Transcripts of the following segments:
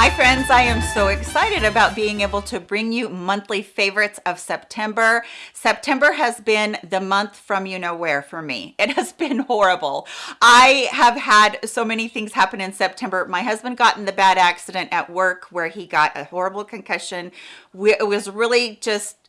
Hi friends, I am so excited about being able to bring you monthly favorites of September. September has been the month from you know where for me. It has been horrible. I have had so many things happen in September. My husband got in the bad accident at work where he got a horrible concussion. It was really just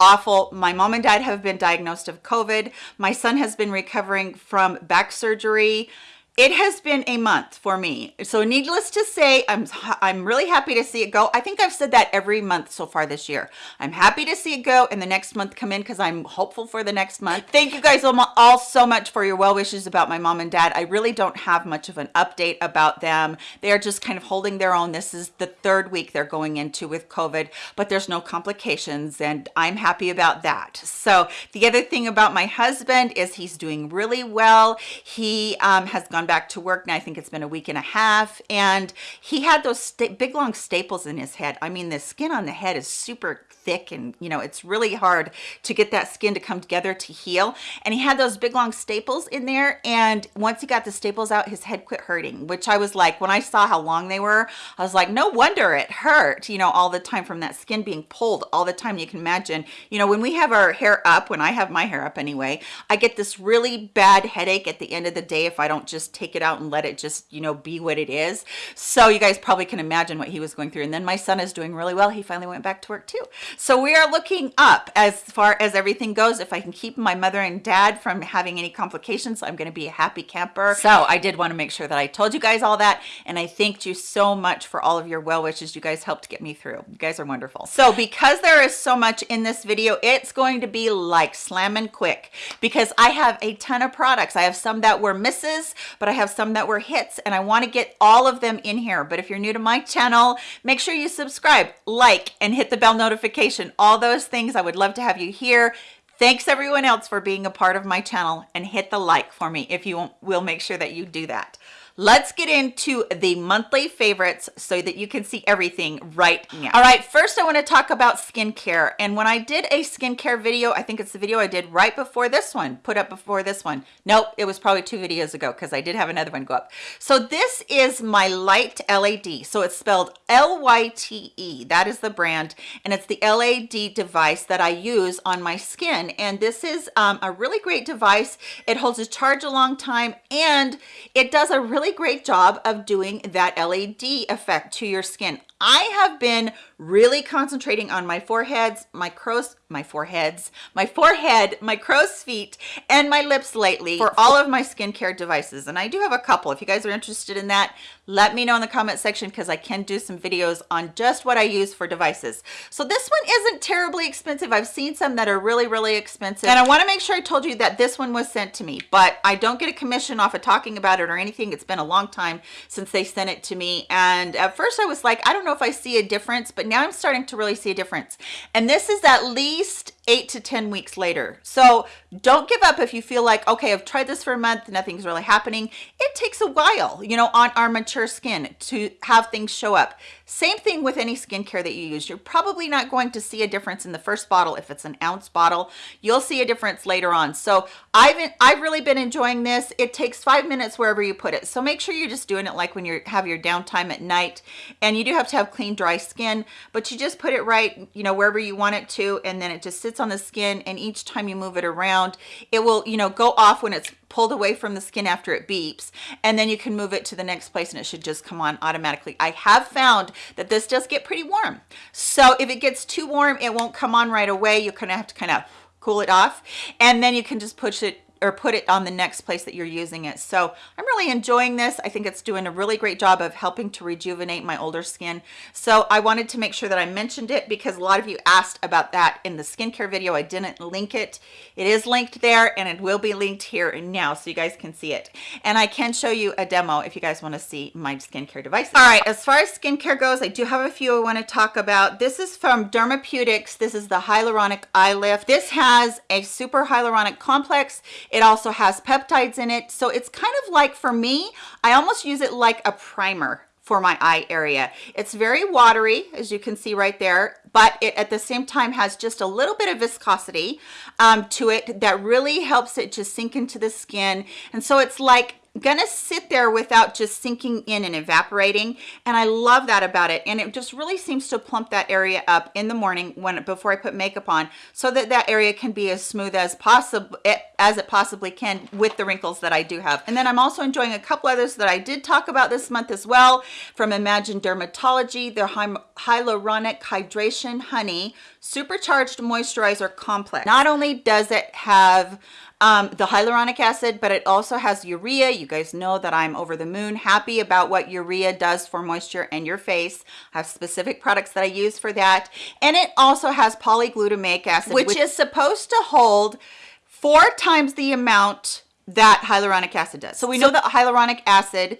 awful. My mom and dad have been diagnosed of COVID. My son has been recovering from back surgery it has been a month for me. So needless to say i'm i'm really happy to see it go. I think i've said that every month so far this year. I'm happy to see it go and the next month come in because i'm hopeful for the next month. Thank you guys all so much for your well wishes about my mom and dad. I really don't have much of an update about them. They are just kind of holding their own. This is the third week they're going into with covid but there's no complications and i'm happy about that. So the other thing about my husband is he's doing really well. He um, has gone back to work now i think it's been a week and a half and he had those big long staples in his head. I mean the skin on the head is super thick and you know it's really hard to get that skin to come together to heal and he had those big long staples in there and once he got the staples out his head quit hurting which i was like when i saw how long they were i was like no wonder it hurt you know all the time from that skin being pulled all the time you can imagine. You know when we have our hair up when i have my hair up anyway i get this really bad headache at the end of the day if i don't just take it out and let it just you know be what it is. So you guys probably can imagine what he was going through. And then my son is doing really well. He finally went back to work too. So we are looking up as far as everything goes. If i can keep my mother and dad from having any complications i'm going to be a happy camper. So i did want to make sure that i told you guys all that. And i thanked you so much for all of your well wishes. You guys helped get me through. You guys are wonderful. So because there is so much in this video it's going to be like slamming quick. Because i have a ton of products. I have some that were misses but but I have some that were hits and I want to get all of them in here. But if you're new to my channel, make sure you subscribe, like, and hit the bell notification. All those things, I would love to have you here. Thanks everyone else for being a part of my channel and hit the like for me if you will make sure that you do that let's get into the monthly favorites so that you can see everything right now. All right first i want to talk about skincare. And when i did a skincare video i think it's the video i did right before this one put up before this one. Nope it was probably two videos ago because i did have another one go up. So this is my Lyte led so it's spelled l-y-t-e that is the brand. And it's the led device that i use on my skin. And this is um, a really great device. It holds a charge a long time. And it does a really really great job of doing that LED effect to your skin. I have been really concentrating on my foreheads, my crow's, my foreheads, my forehead, my crow's feet, and my lips lately for all of my skincare devices. And I do have a couple. If you guys are interested in that, let me know in the comment section because I can do some videos on just what I use for devices. So this one isn't terribly expensive. I've seen some that are really, really expensive. And I want to make sure I told you that this one was sent to me, but I don't get a commission off of talking about it or anything. It's been a long time since they sent it to me. And at first I was like, I don't know if I see a difference, but now I'm starting to really see a difference. And this is at least eight to 10 weeks later. So don't give up if you feel like, okay, I've tried this for a month, nothing's really happening. It takes a while, you know, on our mature skin to have things show up. Same thing with any skincare that you use. You're probably not going to see a difference in the first bottle. If it's an ounce bottle, you'll see a difference later on. So I've, I've really been enjoying this. It takes five minutes wherever you put it. So make sure you're just doing it like when you have your downtime at night and you do have to have clean, dry skin, but you just put it right, you know, wherever you want it to, and then it just sits on the skin. And each time you move it around, it will, you know, go off when it's pulled away from the skin after it beeps and then you can move it to the next place and it should just come on automatically i have found that this does get pretty warm so if it gets too warm it won't come on right away you're gonna have to kind of cool it off and then you can just push it or put it on the next place that you're using it. So i'm really enjoying this. I think it's doing a really great job of helping to rejuvenate my older skin. So i wanted to make sure that i mentioned it because a lot of you asked about that in the skincare video. I didn't link it. It is linked there and it will be linked here and now so you guys can see it. And i can show you a demo if you guys want to see my skincare devices. All right as far as skincare goes i do have a few i want to talk about. This is from dermapeutics this is the hyaluronic eye lift. This has a super hyaluronic complex it also has peptides in it. So it's kind of like, for me, I almost use it like a primer for my eye area. It's very watery, as you can see right there, but it at the same time has just a little bit of viscosity um, to it that really helps it just sink into the skin. And so it's like gonna sit there without just sinking in and evaporating and i love that about it and it just really seems to plump that area up in the morning when before i put makeup on so that that area can be as smooth as possible as it possibly can with the wrinkles that i do have. And then i'm also enjoying a couple others that i did talk about this month as well from imagine dermatology their hyaluronic hydration honey supercharged moisturizer complex. Not only does it have um, the hyaluronic acid, but it also has urea. You guys know that I'm over the moon happy about what urea does for moisture and your face. I have specific products that I use for that. And it also has polyglutamic acid, which, which is supposed to hold four times the amount that hyaluronic acid does. So we know that hyaluronic acid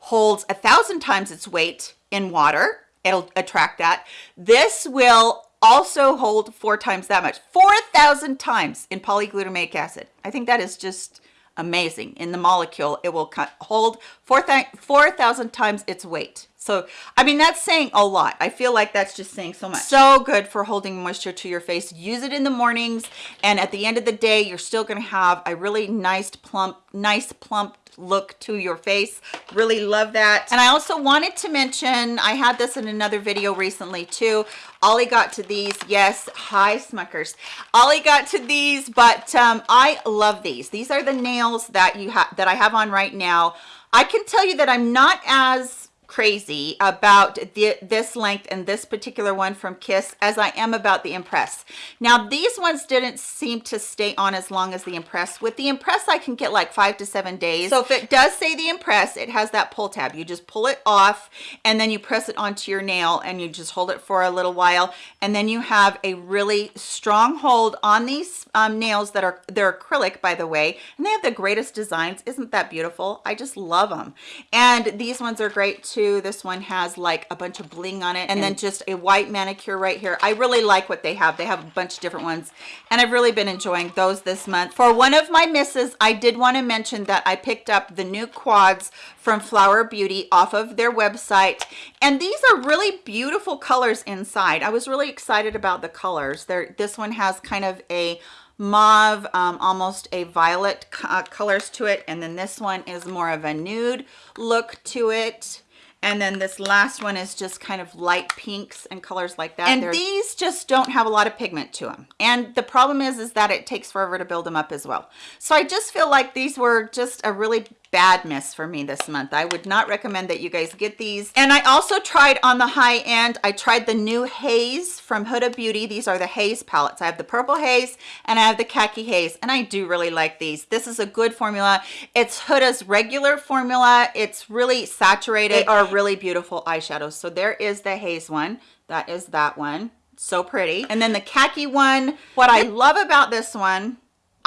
holds a thousand times its weight in water. It'll attract that. This will also hold four times that much. 4,000 times in polyglutamic acid. I think that is just amazing. In the molecule it will hold 4,000 times its weight. So I mean that's saying a lot. I feel like that's just saying so much. So good for holding moisture to your face. Use it in the mornings and at the end of the day you're still going to have a really nice plump nice plump look to your face. Really love that. And i also wanted to mention i had this in another video recently too. Ollie got to these yes hi smuckers. Ollie got to these but um i love these. These are the nails that you have that i have on right now. I can tell you that i'm not as crazy about the, this length and this particular one from Kiss as I am about the Impress. Now these ones didn't seem to stay on as long as the Impress. With the Impress I can get like five to seven days. So if it does say the Impress, it has that pull tab. You just pull it off and then you press it onto your nail and you just hold it for a little while and then you have a really strong hold on these um, nails that are they're acrylic by the way and they have the greatest designs. Isn't that beautiful? I just love them. And these ones are great too this one has like a bunch of bling on it and, and then just a white manicure right here. I really like what they have. They have a bunch of different ones and i've really been enjoying those this month. For one of my misses i did want to mention that i picked up the new quads from flower beauty off of their website and these are really beautiful colors inside. I was really excited about the colors. There this one has kind of a mauve um, almost a violet uh, colors to it and then this one is more of a nude look to it and then this last one is just kind of light pinks and colors like that. And They're, these just don't have a lot of pigment to them and the problem is is that it takes forever to build them up as well. So i just feel like these were just a really bad miss for me this month. I would not recommend that you guys get these. And i also tried on the high end i tried the new haze from huda beauty. These are the haze palettes. I have the purple haze and i have the khaki haze and i do really like these. This is a good formula. It's huda's regular formula. It's really saturated. They are really beautiful eyeshadows. So there is the haze one. That is that one. So pretty. And then the khaki one. What i love about this one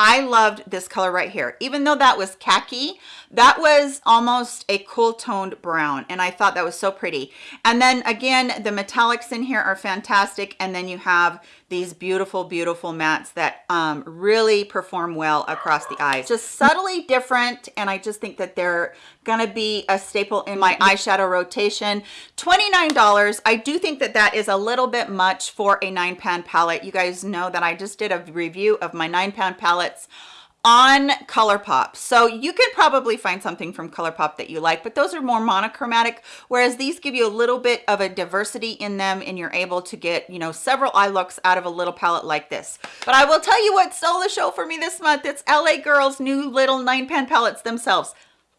I loved this color right here. Even though that was khaki, that was almost a cool toned brown. And I thought that was so pretty. And then again, the metallics in here are fantastic. And then you have these beautiful, beautiful mattes that um, really perform well across the eyes. Just subtly different, and I just think that they're gonna be a staple in my eyeshadow rotation. $29, I do think that that is a little bit much for a nine pan palette. You guys know that I just did a review of my nine pan palettes on ColourPop. So you can probably find something from ColourPop that you like, but those are more monochromatic, whereas these give you a little bit of a diversity in them and you're able to get, you know, several eye looks out of a little palette like this. But I will tell you what stole the show for me this month. It's LA Girls new little nine pan palettes themselves.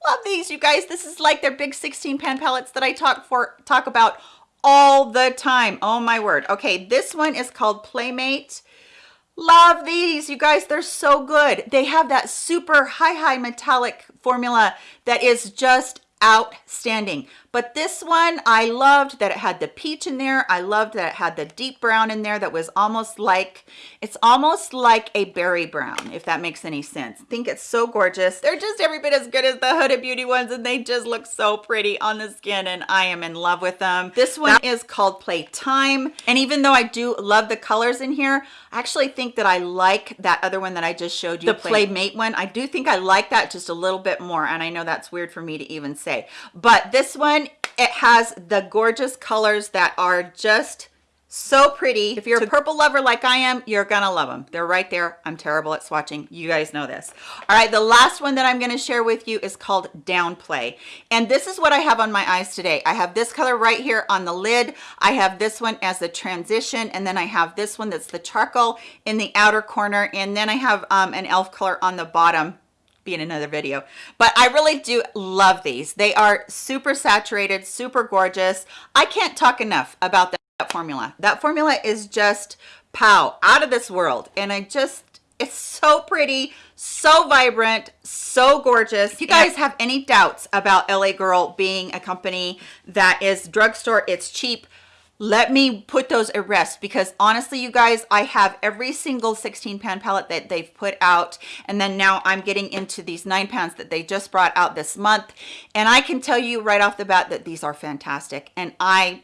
Love these, you guys. This is like their big 16 pan palettes that I talk for talk about all the time. Oh my word. Okay, this one is called Playmate love these you guys they're so good. They have that super high high metallic formula that is just outstanding. But this one i loved that it had the peach in there. I loved that it had the deep brown in there that was almost like it's almost like a berry brown if that makes any sense. I think it's so gorgeous. They're just every bit as good as the Huda Beauty ones and they just look so pretty on the skin and i am in love with them. This one that is called playtime and even though i do love the colors in here i actually think that i like that other one that i just showed you the playmate one. I do think i like that just a little bit more and i know that's weird for me to even say. But this one it has the gorgeous colors that are just so pretty. If you're a purple lover like i am you're gonna love them they're right there. I'm terrible at swatching. You guys know this. All right the last one that i'm going to share with you is called downplay. And this is what i have on my eyes today. I have this color right here on the lid. I have this one as the transition and then i have this one that's the charcoal in the outer corner and then i have um, an elf color on the bottom be in another video. But i really do love these. They are super saturated super gorgeous. I can't talk enough about that formula. That formula is just pow out of this world. And i just it's so pretty so vibrant so gorgeous. If you guys have any doubts about la girl being a company that is drugstore it's cheap let me put those at rest because honestly you guys i have every single 16 pan palette that they've put out. And then now i'm getting into these nine pounds that they just brought out this month. And i can tell you right off the bat that these are fantastic. And i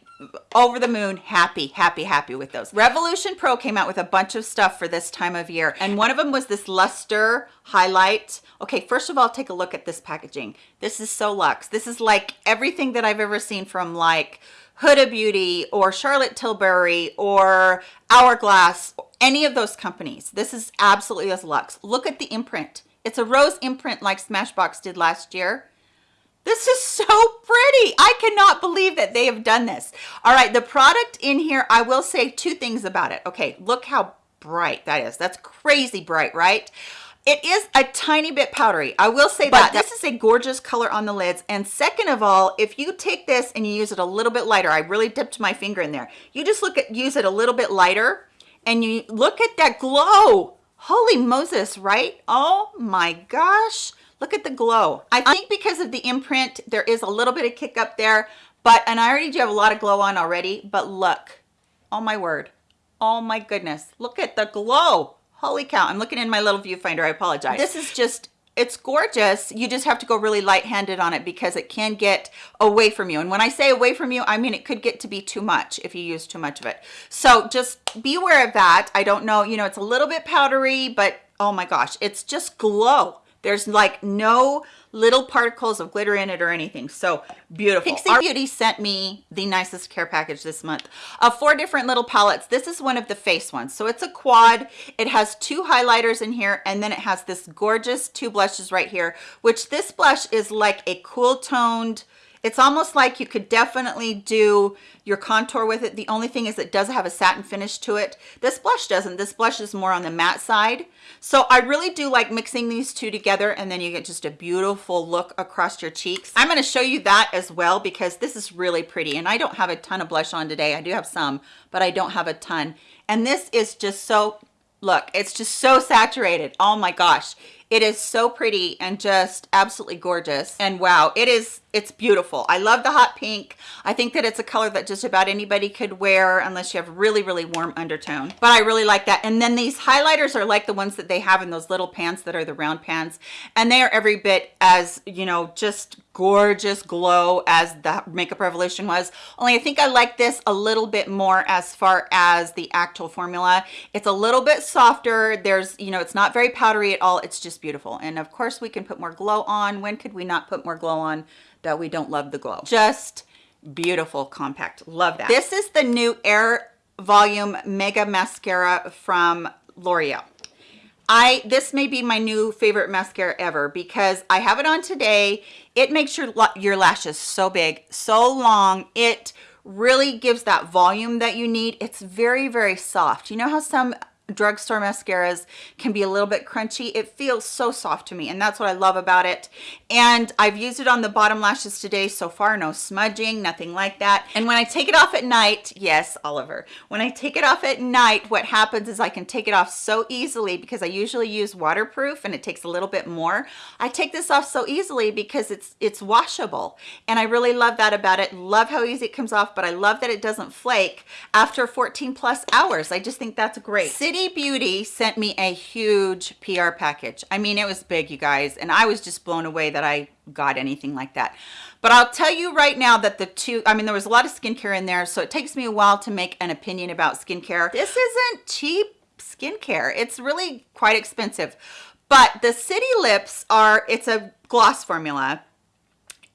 over the moon happy happy happy with those. Revolution pro came out with a bunch of stuff for this time of year. And one of them was this luster highlight. Okay first of all take a look at this packaging. This is so luxe. This is like everything that i've ever seen from like Huda Beauty or Charlotte Tilbury or Hourglass, any of those companies. This is absolutely as luxe. Look at the imprint. It's a rose imprint like Smashbox did last year. This is so pretty. I cannot believe that they have done this. All right, the product in here, I will say two things about it. Okay, look how bright that is. That's crazy bright, right? It is a tiny bit powdery. I will say but that. This is a gorgeous color on the lids. And second of all, if you take this and you use it a little bit lighter, I really dipped my finger in there. You just look at, use it a little bit lighter and you look at that glow. Holy Moses, right? Oh my gosh. Look at the glow. I think because of the imprint, there is a little bit of kick up there, but, and I already do have a lot of glow on already, but look, oh my word. Oh my goodness. Look at the glow holy cow i'm looking in my little viewfinder i apologize. This is just it's gorgeous you just have to go really light-handed on it because it can get away from you. And when i say away from you i mean it could get to be too much if you use too much of it. So just be aware of that. I don't know you know it's a little bit powdery but oh my gosh it's just glow. There's like no little particles of glitter in it or anything. So beautiful. Pixie Our Beauty sent me the nicest care package this month of four different little palettes. This is one of the face ones. So it's a quad. It has two highlighters in here and then it has this gorgeous two blushes right here, which this blush is like a cool toned, it's almost like you could definitely do your contour with it. The only thing is it does have a satin finish to it. This blush doesn't. This blush is more on the matte side. So I really do like mixing these two together and then you get just a beautiful look across your cheeks. I'm going to show you that as well because this is really pretty and I don't have a ton of blush on today. I do have some, but I don't have a ton. And this is just so, look, it's just so saturated. Oh my gosh. It is so pretty and just absolutely gorgeous. And wow, it is it's beautiful. I love the hot pink. I think that it's a color that just about anybody could wear unless you have really really warm undertone. But i really like that. And then these highlighters are like the ones that they have in those little pans that are the round pans and they are every bit as you know just gorgeous glow as the makeup revolution was. Only i think i like this a little bit more as far as the actual formula. It's a little bit softer. There's you know it's not very powdery at all. It's just beautiful and of course we can put more glow on when could we not put more glow on that we don't love the glow. Just beautiful compact. Love that. This is the new Air Volume Mega Mascara from L'Oreal. I this may be my new favorite mascara ever because I have it on today. It makes your your lashes so big, so long. It really gives that volume that you need. It's very very soft. You know how some drugstore mascaras can be a little bit crunchy. It feels so soft to me and that's what i love about it. And i've used it on the bottom lashes today. So far no smudging nothing like that. And when i take it off at night yes oliver when i take it off at night what happens is i can take it off so easily because i usually use waterproof and it takes a little bit more. I take this off so easily because it's it's washable and i really love that about it. Love how easy it comes off but i love that it doesn't flake after 14 plus hours. I just think that's great. City Beauty sent me a huge PR package. I mean, it was big, you guys, and I was just blown away that I got anything like that. But I'll tell you right now that the two, I mean, there was a lot of skincare in there, so it takes me a while to make an opinion about skincare. This isn't cheap skincare. It's really quite expensive. But the City Lips are, it's a gloss formula,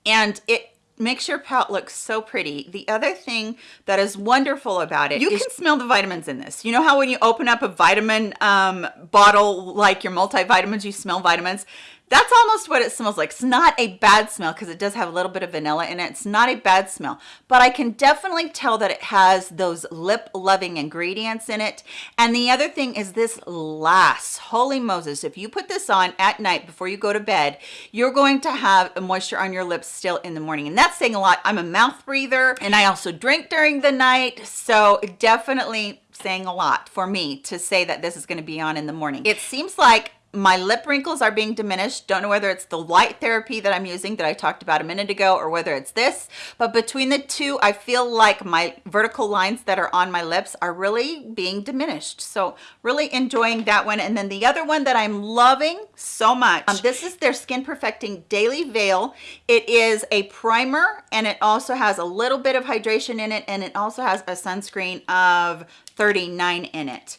and it makes your palette look so pretty. The other thing that is wonderful about it, you can smell the vitamins in this. You know how when you open up a vitamin um, bottle, like your multivitamins, you smell vitamins? That's almost what it smells like. It's not a bad smell because it does have a little bit of vanilla in it. It's not a bad smell, but I can definitely tell that it has those lip loving ingredients in it. And the other thing is this lasts. Holy Moses, if you put this on at night before you go to bed, you're going to have moisture on your lips still in the morning. And that's saying a lot. I'm a mouth breather and I also drink during the night. So definitely saying a lot for me to say that this is going to be on in the morning. It seems like my lip wrinkles are being diminished. Don't know whether it's the light therapy that i'm using that i talked about a minute ago or whether it's this but between the two i feel like my vertical lines that are on my lips are really being diminished. So really enjoying that one. And then the other one that i'm loving so much um, this is their skin perfecting daily veil. It is a primer and it also has a little bit of hydration in it and it also has a sunscreen of 39 in it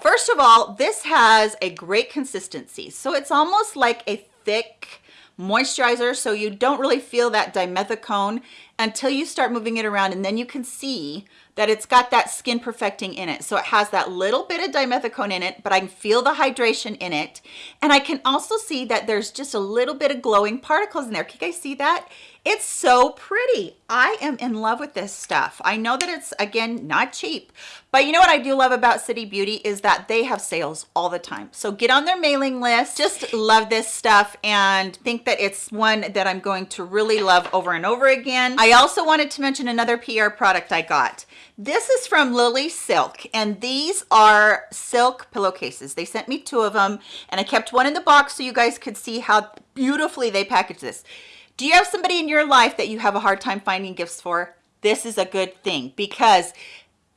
First of all, this has a great consistency. So it's almost like a thick moisturizer. So you don't really feel that dimethicone until you start moving it around and then you can see that it's got that skin perfecting in it. So it has that little bit of dimethicone in it, but I can feel the hydration in it. And I can also see that there's just a little bit of glowing particles in there. Can you guys see that? It's so pretty. I am in love with this stuff. I know that it's, again, not cheap, but you know what I do love about City Beauty is that they have sales all the time. So get on their mailing list. Just love this stuff and think that it's one that I'm going to really love over and over again. I also wanted to mention another PR product I got. This is from Lily Silk, and these are silk pillowcases. They sent me two of them, and I kept one in the box so you guys could see how beautifully they package this. Do you have somebody in your life that you have a hard time finding gifts for? This is a good thing because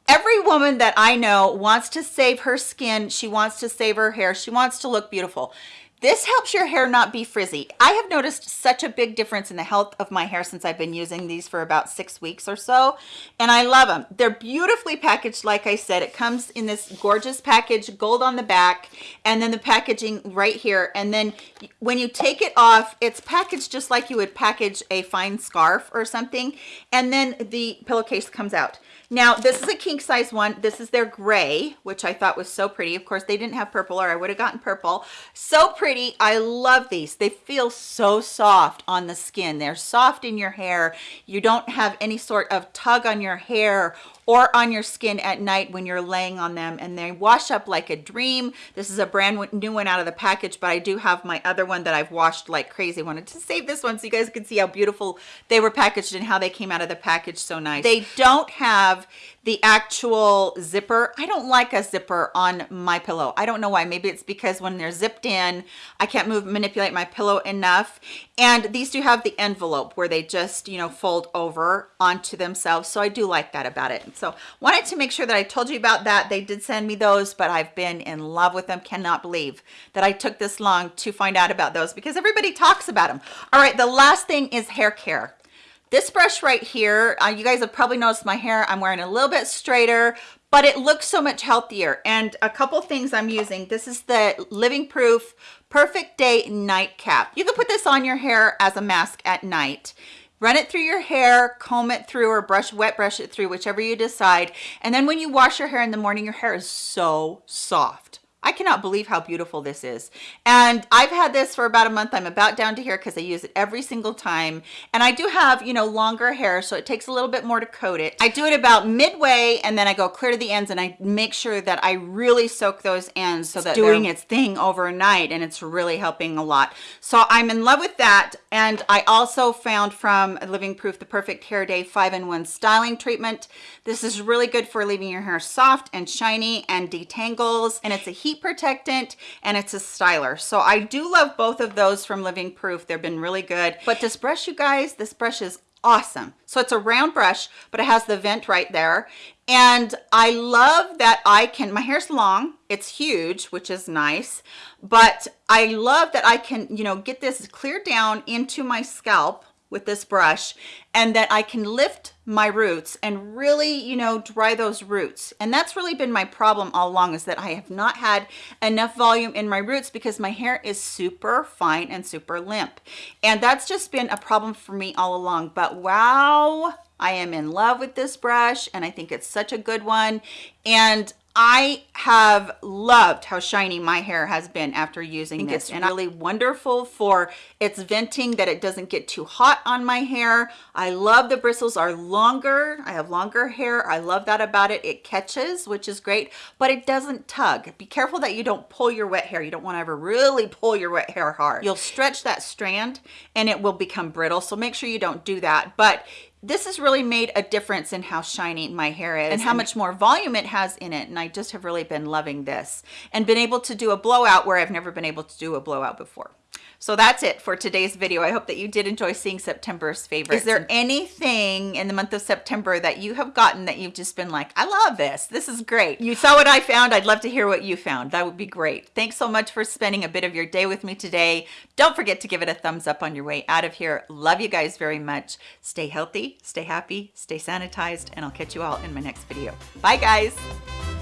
every woman that I know wants to save her skin. She wants to save her hair. She wants to look beautiful. This helps your hair not be frizzy. I have noticed such a big difference in the health of my hair since I've been using these for about six weeks or so, and I love them. They're beautifully packaged, like I said. It comes in this gorgeous package, gold on the back, and then the packaging right here. And then when you take it off, it's packaged just like you would package a fine scarf or something, and then the pillowcase comes out. Now, this is a king size one. This is their gray, which I thought was so pretty. Of course, they didn't have purple or I would have gotten purple. So pretty. I love these. They feel so soft on the skin. They're soft in your hair. You don't have any sort of tug on your hair or on your skin at night when you're laying on them and they wash up like a dream. This is a brand new one out of the package but i do have my other one that i've washed like crazy. Wanted to save this one so you guys can see how beautiful they were packaged and how they came out of the package so nice. They don't have the actual zipper. I don't like a zipper on my pillow. I don't know why. Maybe it's because when they're zipped in i can't move manipulate my pillow enough. And these do have the envelope where they just you know fold over onto themselves. So i do like that about it so wanted to make sure that i told you about that they did send me those but i've been in love with them cannot believe that i took this long to find out about those because everybody talks about them all right the last thing is hair care this brush right here, uh, you guys have probably noticed my hair, I'm wearing a little bit straighter, but it looks so much healthier. And a couple things I'm using. This is the Living Proof Perfect Day Night Cap. You can put this on your hair as a mask at night. Run it through your hair, comb it through, or brush wet brush it through, whichever you decide. And then when you wash your hair in the morning, your hair is so soft. I cannot believe how beautiful this is. And I've had this for about a month. I'm about down to here because I use it every single time. And I do have, you know, longer hair, so it takes a little bit more to coat it. I do it about midway and then I go clear to the ends and I make sure that I really soak those ends so that it's that doing its thing overnight and it's really helping a lot. So I'm in love with that. And I also found from Living Proof the Perfect Hair Day 5-in-1 Styling Treatment. This is really good for leaving your hair soft and shiny and detangles. And it's a heat protectant and it's a styler. So I do love both of those from Living Proof. They've been really good. But this brush, you guys, this brush is awesome. So it's a round brush, but it has the vent right there. And I love that I can, my hair's long, it's huge, which is nice, but I love that I can, you know, get this clear down into my scalp with this brush and that I can lift my roots and really, you know, dry those roots. And that's really been my problem all along is that I have not had enough volume in my roots because my hair is super fine and super limp. And that's just been a problem for me all along. But wow, I am in love with this brush and I think it's such a good one. And I have loved how shiny my hair has been after using this. It's and really wonderful for its venting that it doesn't get too hot on my hair. I love the bristles are longer. I have longer hair. I love that about it. It catches, which is great, but it doesn't tug. Be careful that you don't pull your wet hair. You don't want to ever really pull your wet hair hard. You'll stretch that strand and it will become brittle. So make sure you don't do that. But this has really made a difference in how shiny my hair is and how much more volume it has in it. And I just have really been loving this and been able to do a blowout where I've never been able to do a blowout before so that's it for today's video. I hope that you did enjoy seeing September's favorites. Is there anything in the month of September that you have gotten that you've just been like, I love this. This is great. You saw what I found. I'd love to hear what you found. That would be great. Thanks so much for spending a bit of your day with me today. Don't forget to give it a thumbs up on your way out of here. Love you guys very much. Stay healthy, stay happy, stay sanitized, and I'll catch you all in my next video. Bye guys.